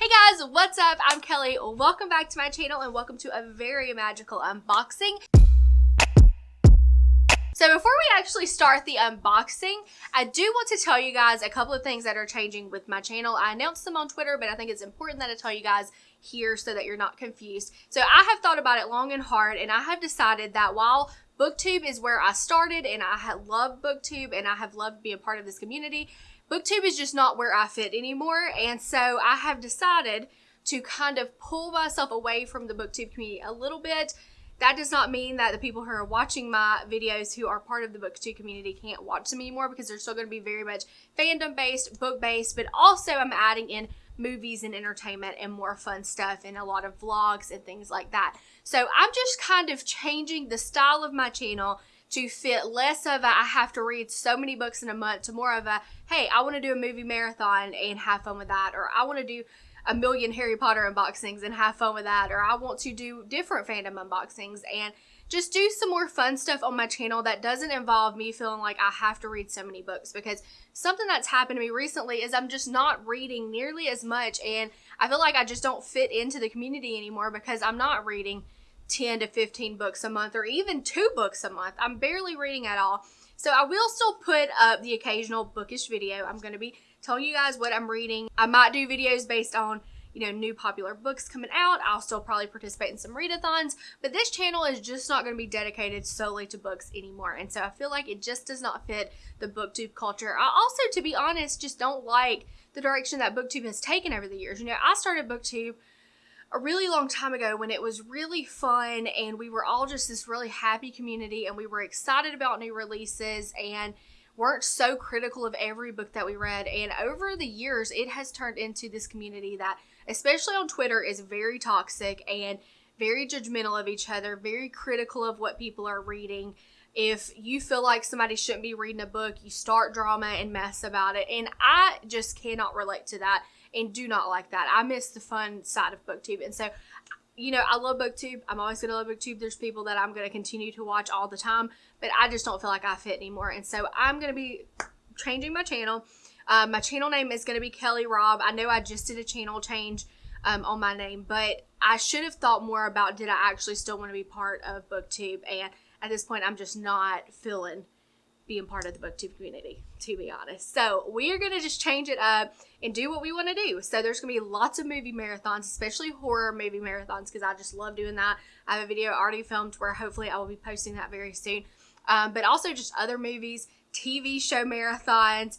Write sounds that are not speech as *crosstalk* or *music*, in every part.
Hey guys, what's up? I'm Kelly. Welcome back to my channel and welcome to a very magical unboxing. So before we actually start the unboxing, I do want to tell you guys a couple of things that are changing with my channel. I announced them on Twitter, but I think it's important that I tell you guys here so that you're not confused. So I have thought about it long and hard and I have decided that while BookTube is where I started and I loved BookTube and I have loved being part of this community, BookTube is just not where I fit anymore. And so I have decided to kind of pull myself away from the BookTube community a little bit. That does not mean that the people who are watching my videos who are part of the BookTube community can't watch them anymore because they're still going to be very much fandom based, book based, but also I'm adding in movies and entertainment and more fun stuff and a lot of vlogs and things like that. So I'm just kind of changing the style of my channel to fit less of a I have to read so many books in a month to more of a hey, I want to do a movie marathon and have fun with that, or I want to do a million Harry Potter unboxings and have fun with that, or I want to do different fandom unboxings and just do some more fun stuff on my channel that doesn't involve me feeling like I have to read so many books because something that's happened to me recently is I'm just not reading nearly as much and I feel like I just don't fit into the community anymore because I'm not reading 10 to 15 books a month or even two books a month. I'm barely reading at all. So I will still put up the occasional bookish video. I'm going to be telling you guys what I'm reading. I might do videos based on you know, new popular books coming out. I'll still probably participate in some readathons, but this channel is just not going to be dedicated solely to books anymore. And so I feel like it just does not fit the booktube culture. I also, to be honest, just don't like the direction that booktube has taken over the years. You know, I started booktube a really long time ago when it was really fun and we were all just this really happy community and we were excited about new releases and weren't so critical of every book that we read. And over the years, it has turned into this community that, especially on Twitter, is very toxic and very judgmental of each other, very critical of what people are reading. If you feel like somebody shouldn't be reading a book, you start drama and mess about it. And I just cannot relate to that and do not like that. I miss the fun side of booktube. And so you know, I love booktube. I'm always going to love booktube. There's people that I'm going to continue to watch all the time, but I just don't feel like I fit anymore. And so I'm going to be changing my channel. Um, my channel name is going to be Kelly Robb. I know I just did a channel change um, on my name, but I should have thought more about did I actually still want to be part of booktube. And at this point, I'm just not feeling being part of the booktube community to be honest. So we are going to just change it up and do what we want to do. So there's going to be lots of movie marathons especially horror movie marathons because i just love doing that. I have a video already filmed where hopefully i will be posting that very soon. Um, but also just other movies tv show marathons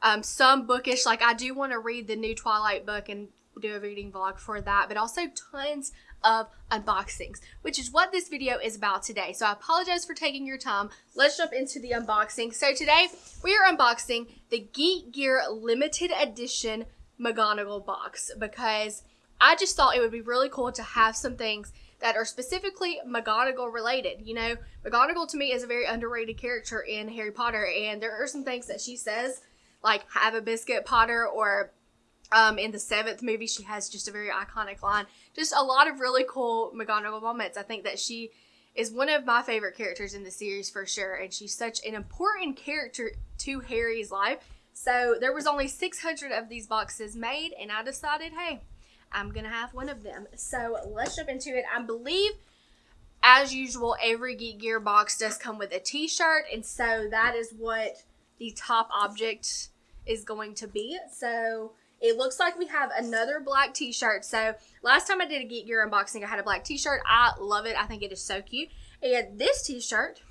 um, some bookish like i do want to read the new twilight book and do a reading vlog for that but also tons of unboxings, which is what this video is about today. So I apologize for taking your time. Let's jump into the unboxing. So today we are unboxing the Geek Gear limited edition McGonagall box because I just thought it would be really cool to have some things that are specifically McGonagall related. You know, McGonagall to me is a very underrated character in Harry Potter and there are some things that she says like have a biscuit Potter or um, in the seventh movie, she has just a very iconic line. Just a lot of really cool McGonagall moments. I think that she is one of my favorite characters in the series for sure, and she's such an important character to Harry's life. So there was only 600 of these boxes made, and I decided, hey, I'm gonna have one of them. So let's jump into it. I believe, as usual, every Geek Gear box does come with a T-shirt, and so that is what the top object is going to be. So it looks like we have another black t-shirt. So last time I did a Geek Gear unboxing, I had a black t-shirt. I love it. I think it is so cute. And this t-shirt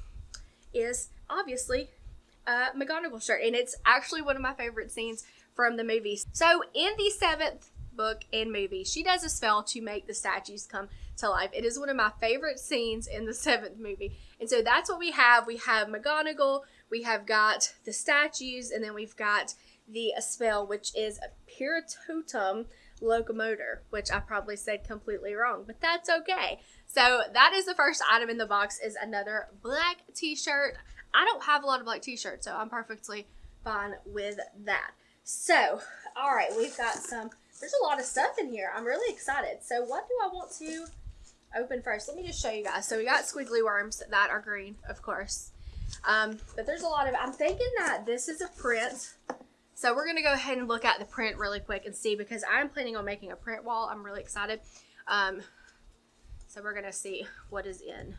is obviously a McGonagall shirt. And it's actually one of my favorite scenes from the movie. So in the seventh book and movie, she does a spell to make the statues come to life. It is one of my favorite scenes in the *laughs* seventh movie. And so that's what we have. We have McGonagall, we have got the statues, and then we've got the spell, which is a Piertotum locomotor, which I probably said completely wrong, but that's okay. So that is the first item in the box is another black t-shirt. I don't have a lot of black t-shirts, so I'm perfectly fine with that. So, all right, we've got some, there's a lot of stuff in here. I'm really excited. So what do I want to open first? Let me just show you guys. So we got squiggly worms that are green, of course. Um, but there's a lot of, I'm thinking that this is a print So we're gonna go ahead and look at the print really quick and see because I'm planning on making a print wall. I'm really excited. Um, so we're gonna see what is in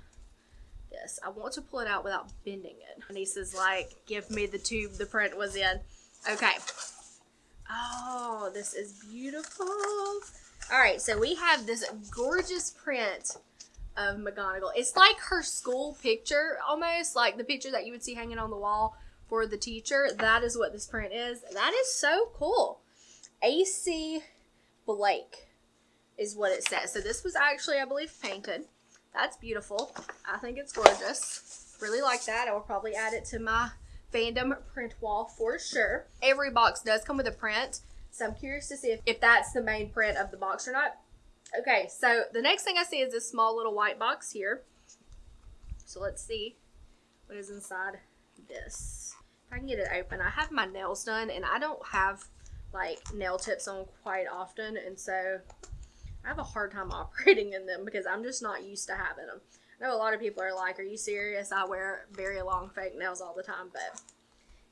this. I want to pull it out without bending it. My niece is like, give me the tube the print was in. Okay. Oh, this is beautiful. All right, so we have this gorgeous print of McGonagall. It's like her school picture almost, like the picture that you would see hanging on the wall for the teacher. That is what this print is. That is so cool. AC Blake is what it says. So this was actually, I believe, painted. That's beautiful. I think it's gorgeous. Really like that. I will probably add it to my fandom print wall for sure. Every box does come with a print. So I'm curious to see if, if that's the main print of the box or not. Okay, so the next thing I see is this small little white box here. So let's see what is inside this. I can get it open. I have my nails done and I don't have like nail tips on quite often and so I have a hard time *laughs* operating in them because I'm just not used to having them. I know a lot of people are like, are you serious? I wear very long fake nails all the time, but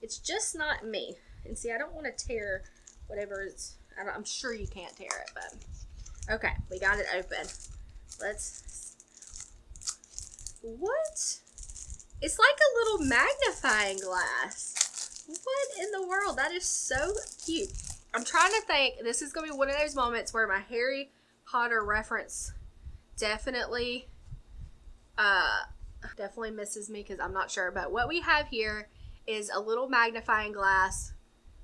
it's just not me. And see, I don't want to tear whatever it's, I am sure you can't tear it, but okay, we got it open. Let's, what? It's like a little magnifying glass. What in the world? That is so cute. I'm trying to think, this is going to be one of those moments where my Harry Potter reference definitely uh, definitely misses me because I'm not sure. But what we have here is a little magnifying glass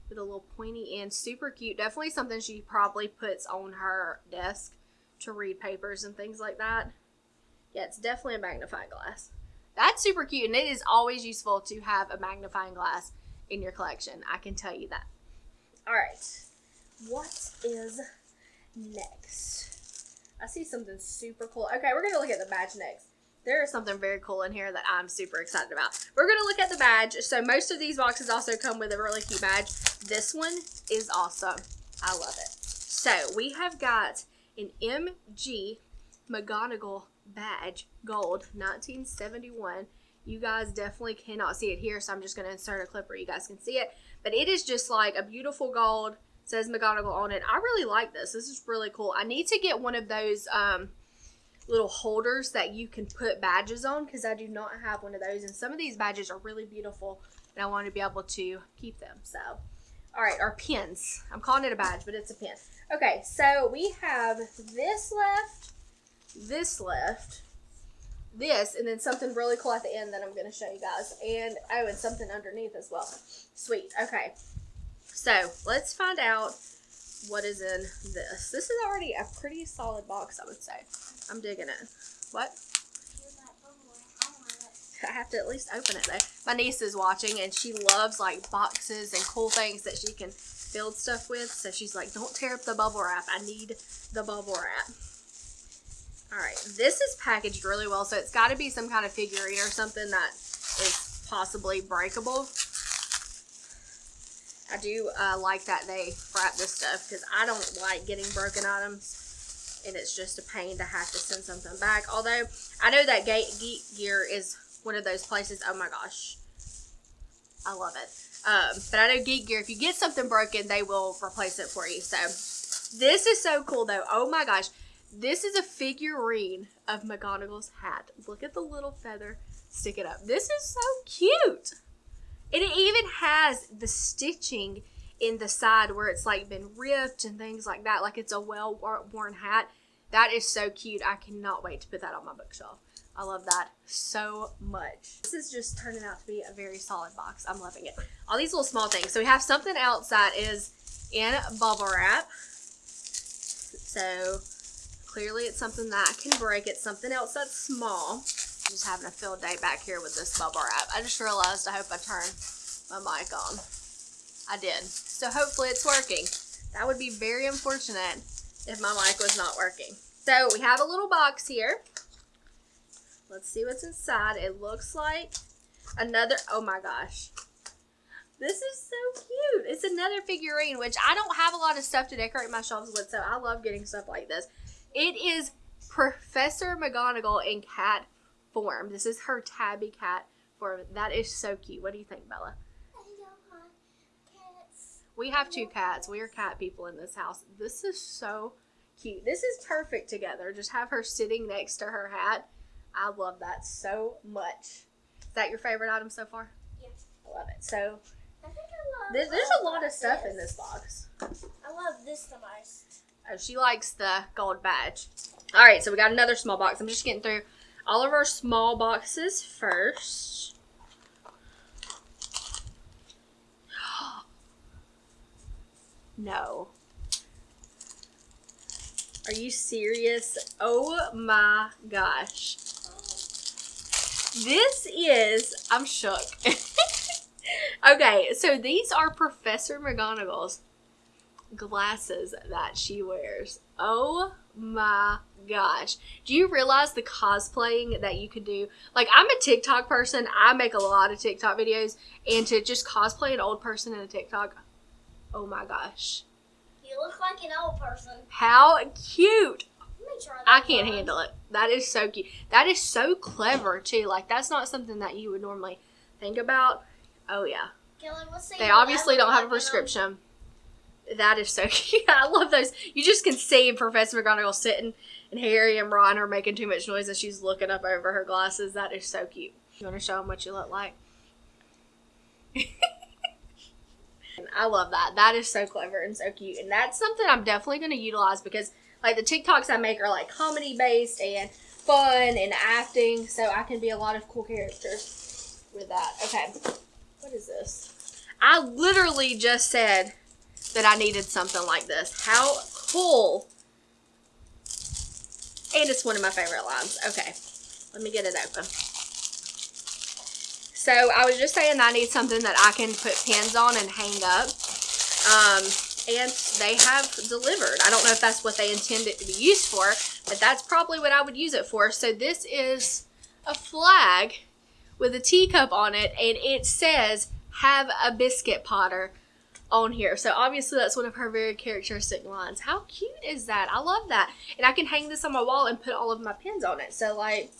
with a little pointy end. Super cute. Definitely something she probably puts on her desk to read papers and things like that. Yeah, it's definitely a magnifying glass. That's super cute, and it is always useful to have a magnifying glass in your collection. I can tell you that. All right, what is next? I see something super cool. Okay, we're gonna look at the badge next there is something very cool in here that I'm super excited about. We're to look at the badge. So most of these boxes also come with a really cute badge. This one is awesome. I love it. So we have got an MG McGonagall badge, gold, 1971. You guys definitely cannot see it here, so I'm just going to insert a clip where you guys can see it. But it is just like a beautiful gold, says McGonagall on it. I really like this. This is really cool. I need to get one of those... Um, little holders that you can put badges on because I do not have one of those. And some of these badges are really beautiful and I want to be able to keep them. So, all right, our pins. I'm calling it a badge, but it's a pin. Okay, so we have this left, this left, this, and then something really cool at the end that I'm going to show you guys. And, oh, and something underneath as well. Sweet. Okay. So, let's find out what is in this. This is already a pretty solid box, I would say. I'm digging it. What? I have to at least open it though. My niece is watching and she loves like boxes and cool things that she can build stuff with. So she's like, don't tear up the bubble wrap. I need the bubble wrap. Alright, this is packaged really well. So it's got to be some kind of figurine or something that is possibly breakable. I do uh, like that they wrap this stuff because I don't like getting broken items and it's just a pain to have to send something back. Although, I know that Geek Gear is one of those places. Oh my gosh. I love it. Um, but I know Geek Gear, if you get something broken, they will replace it for you. So, this is so cool though. Oh my gosh. This is a figurine of McGonagall's hat. Look at the little feather. Stick it up. This is so cute. And it even has the stitching in the side where it's like been ripped and things like that, like it's a well worn hat. That is so cute. I cannot wait to put that on my bookshelf. I love that so much. This is just turning out to be a very solid box. I'm loving it. All these little small things. So we have something else that is in bubble wrap. So clearly it's something that can break. It's something else that's small. I'm Just having a field day back here with this bubble wrap. I just realized I hope I turned my mic on. I did. So hopefully it's working. That would be very unfortunate if my mic was not working. So we have a little box here. Let's see what's inside. It looks like another, oh my gosh. This is so cute. It's another figurine, which I don't have a lot of stuff to decorate my shelves with, so I love getting stuff like this. It is Professor McGonagall in cat form. This is her tabby cat form. That is so cute. What do you think, Bella? We have two cats. We are cat people in this house. This is so cute. This is perfect together. Just have her sitting next to her hat. I love that so much. Is that your favorite item so far? Yes. I love it. So I think I love. there's, there's a lot of stuff in this. this box. I love this the most. Oh, she likes the gold badge. All right, so we got another small box. I'm just getting through all of our small boxes first. *gasps* No. Are you serious? Oh my gosh. This is, I'm shook. *laughs* okay, so these are Professor McGonagall's glasses that she wears. Oh my gosh. Do you realize the cosplaying that you could do? Like, I'm a TikTok person, I make a lot of TikTok videos, and to just cosplay an old person in a TikTok, oh my gosh. You look like an old person. How cute! Let me try that I can't handle it. That is so cute. That is so clever, too. Like, that's not something that you would normally think about. Oh, yeah. Kelly, what's the They obviously don't have a prescription. That is so *laughs* cute. I love those. You just can see Professor McGonagall sitting, and Harry and Ron are making too much noise, and she's looking up over her glasses. That is so cute. You want to show them what you look like? *laughs* I love that. That is so clever and so cute, and that's something I'm definitely going to utilize because, like, the TikToks I make are like comedy based and fun and acting, so I can be a lot of cool characters with that. Okay, what is this? I literally just said that I needed something like this. How cool! And it's one of my favorite lines. Okay, let me get it open. So I was just saying I need something that I can put pins on and hang up. Um, and they have delivered. I don't know if that's what they intend it to be used for, but that's probably what I would use it for. So this is a flag with a teacup on it, and it says, have a biscuit potter on here. So obviously that's one of her very characteristic lines. How cute is that? I love that. And I can hang this on my wall and put all of my pins on it. So like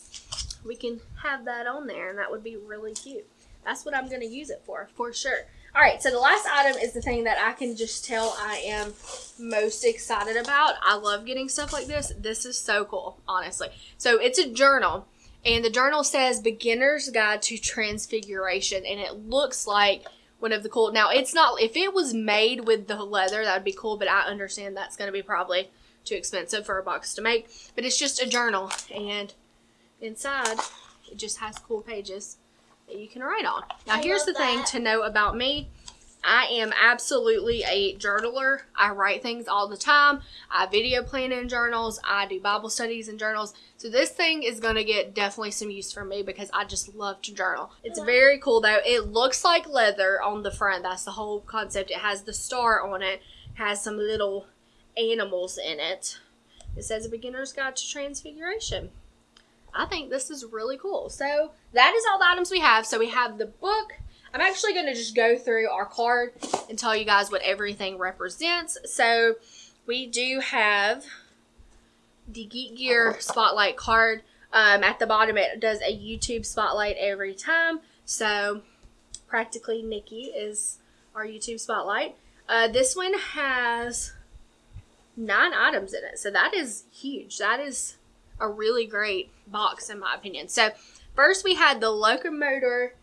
we can have that on there and that would be really cute. That's what I'm going to use it for, for sure. All right, so the last item is the thing that I can just tell I am most excited about. I love getting stuff like this. This is so cool, honestly. So it's a journal, and the journal says Beginner's Guide to Transfiguration, and it looks like one of the cool. Now, it's not, if it was made with the leather, that would be cool, but I understand that's going to be probably too expensive for a box to make. But it's just a journal, and inside, it just has cool pages that you can write on. Now, I here's the thing to know about me. I am absolutely a journaler. I write things all the time. I video plan in journals. I do Bible studies in journals. So this thing is going to get definitely some use for me because I just love to journal. It's uh-huh. very cool though. It looks like leather on the front. That's the whole concept. It has the star on it. Has some little animals in it. It says a beginner's guide to transfiguration. I think this is really cool. So that is all the items we have. So we have the book. I'm actually going to just go through our card and tell you guys what everything represents. So we do have the Geek Gear Spotlight card. Um, at the bottom, it does a YouTube Spotlight every time. So practically Nikki is our YouTube Spotlight. Uh, this one has nine items in it. So that is huge. That is a really great box in my opinion. So first we had the locomotor.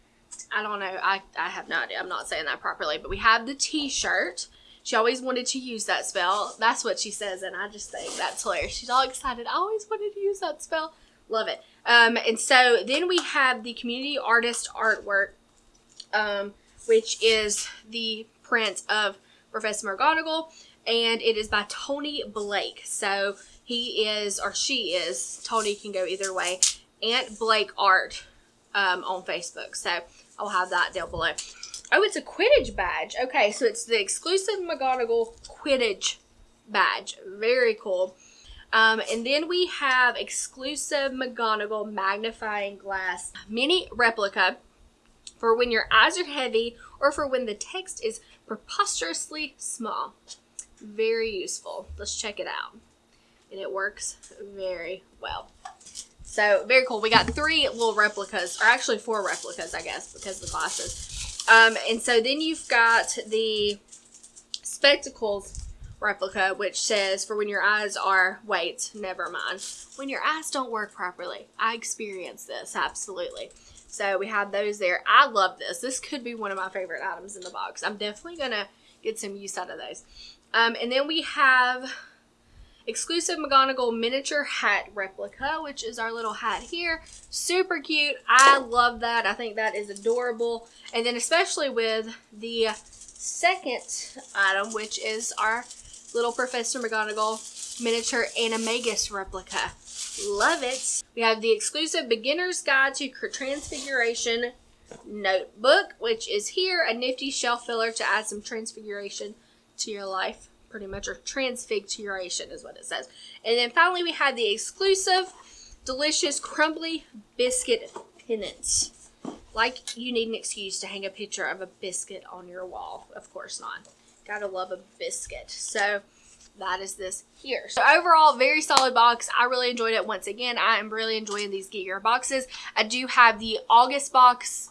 I don't know. I, I have no idea. I'm not saying that properly, but we have the t-shirt. She always wanted to use that spell. That's what she says, and I just think that's hilarious. She's all excited. I always wanted to use that spell. Love it. Um, and so then we have the community artist artwork, um, which is the print of Professor McGonagall, and it is by Tony Blake. So he is, or she is, Tony can go either way, Aunt Blake Art um, on Facebook. So I'll have that down below. Oh, it's a Quidditch badge. Okay, so it's the exclusive McGonagall Quidditch badge. Very cool. Um, and then we have exclusive McGonagall magnifying glass mini replica for when your eyes are heavy or for when the text is preposterously small. Very useful. Let's check it out. And it works very well. So, very cool. We got three little replicas, or actually four replicas, I guess, because of the glasses. Um, and so then you've got the spectacles replica, which says for when your eyes are, wait, never mind. When your eyes don't work properly. I experienced this, absolutely. So we have those there. I love this. This could be one of my favorite items in the box. I'm definitely going to get some use out of those. Um, and then we have exclusive McGonagall miniature hat replica, which is our little hat here. Super cute. I love that. I think that is adorable. And then especially with the second item, which is our little Professor McGonagall miniature animagus replica. Love it. We have the exclusive Beginner's Guide to Transfiguration notebook, which is here, a nifty shelf filler to add some transfiguration to your life pretty much, or transfiguration is what it says. And then finally, we have the exclusive, delicious, crumbly biscuit pennant. Like you need an excuse to hang a picture of a biscuit on your wall. Of course not. Gotta love a biscuit. So that is this here. So overall, very solid box. I really enjoyed it. Once again, I am really enjoying these Geek Gear boxes. I do have the August box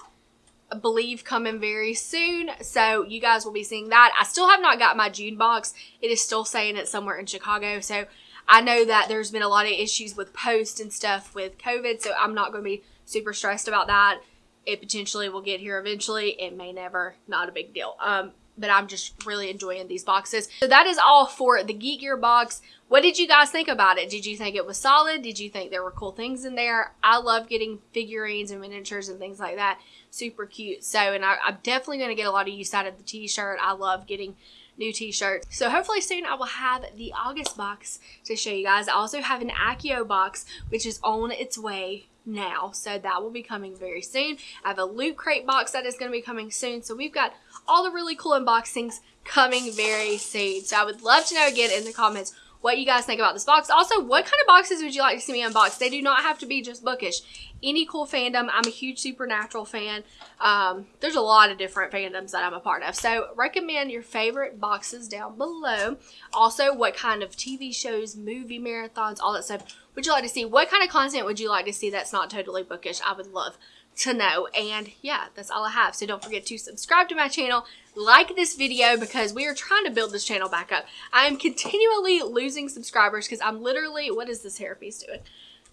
believe coming very soon. So you guys will be seeing that. I still have not got my June box. It is still saying it's somewhere in Chicago. So I know that there's been a lot of issues with post and stuff with COVID. So I'm not going to be super stressed about that. It potentially will get here eventually. It may never. Not a big deal. Um, but I'm just really enjoying these boxes. So that is all for the Geek Gear box. What did you guys think about it? Did you think it was solid? Did you think there were cool things in there? I love getting figurines and miniatures and things like that. Super cute. So, and I, am definitely going to get a lot of use out of the t-shirt. I love getting new t-shirts. So hopefully soon I will have the August box to show you guys. I also have an Accio box, which is on its way now. So that will be coming very soon. I have a Loot Crate box that is going to be coming soon. So we've got all the really cool unboxings coming very soon. So I would love to know again in the comments what you guys think about this box. Also, what kind of boxes would you like to see me unbox? They do not have to be just bookish. Any cool fandom. I'm a huge Supernatural fan. Um, there's a lot of different fandoms that I'm a part of. So recommend your favorite boxes down below. Also, what kind of TV shows, movie marathons, all that stuff would you like to see? What kind of content would you like to see that's not totally bookish? I would love to know. And yeah, that's all I have. So don't forget to subscribe to my channel, like this video because we are trying to build this channel back up. I am continually losing subscribers because I'm literally, what is this hairpiece doing?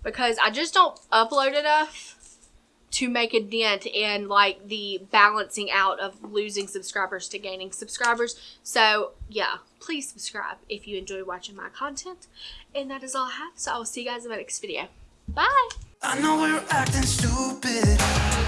Because I just don't upload enough to make a dent in like the balancing out of losing subscribers to gaining subscribers. So yeah, please subscribe if you enjoy watching my content. And that is all I have. So I will see you guys in my next video. Bye. I know we're acting stupid